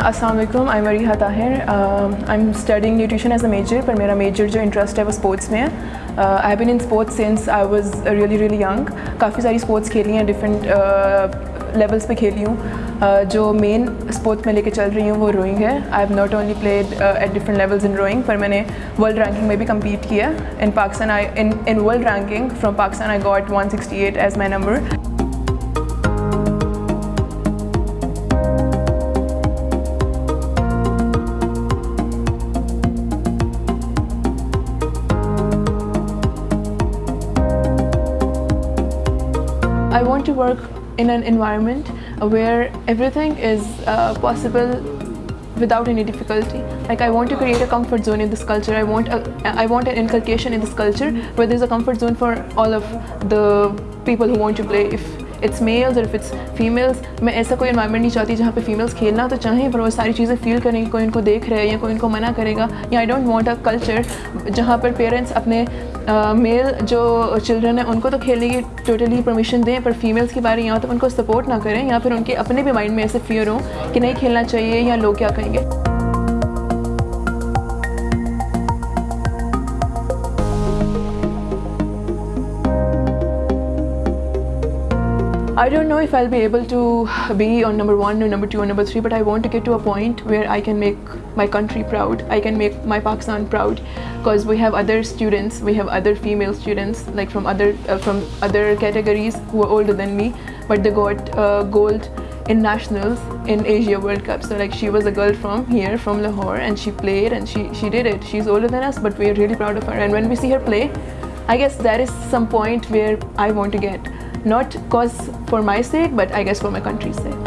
السلام علیکم I Mariha Tahir I am studying nutrition as a major پر میرا major جو انٹرسٹ ہے وہ اسپورٹس میں ہے I been in sports since I was really really young کافی ساری اسپورٹس کھیلی ہیں ڈفرینٹ لیولس uh, پہ کھیلی ہوں uh, جو مین اسپورٹس میں لے کے چل رہی ہوں وہ روئنگ ہے I have not only played at different levels in rowing پر میں نے ورلڈ رینکنگ میں بھی کمپیٹ کیا in Pakistan I in world ranking from Pakistan I got one sixty eight as my number I want to work in an environment where everything is uh, possible without any difficulty. Like I want to create a comfort zone in this culture. I want an inculcation in this culture where there's a comfort zone for all of the people who want to play. If it's males اور it's females میں ایسا کوئی environment نہیں چاہتی جہاں پہ families کھیلنا تو چاہیں پر وہ ساری چیزیں فیل کریں گے کوئی ان کو دیکھ رہے یا کوئی ان کو منع کرے گا یا I don't want a culture جہاں پر پیرنٹس اپنے میل جو چلڈرن ہیں ان کو تو کھیلنے کی ٹوٹلی پرمیشن دیں پر فیمیلس کے بارے میں یہاں تو ان کو سپورٹ نہ کریں یا پھر ان کے اپنے بھی مائنڈ میں ایسے فیئر ہوں کہ نہیں کھیلنا چاہیے یا لوگ کیا کہیں گے I don't know if I'll be able to be on number 1 or number 2 or number 3, but I want to get to a point where I can make my country proud. I can make my Pakistan proud, because we have other students, we have other female students like from other uh, categories who are older than me, but they got uh, gold in nationals in Asia World Cup. So like, she was a girl from here, from Lahore, and she played and she did it. She's older than us, but we're really proud of her. And when we see her play, I guess that is some point where I want to get. Not cause for my sake, but I guess for my country's sake.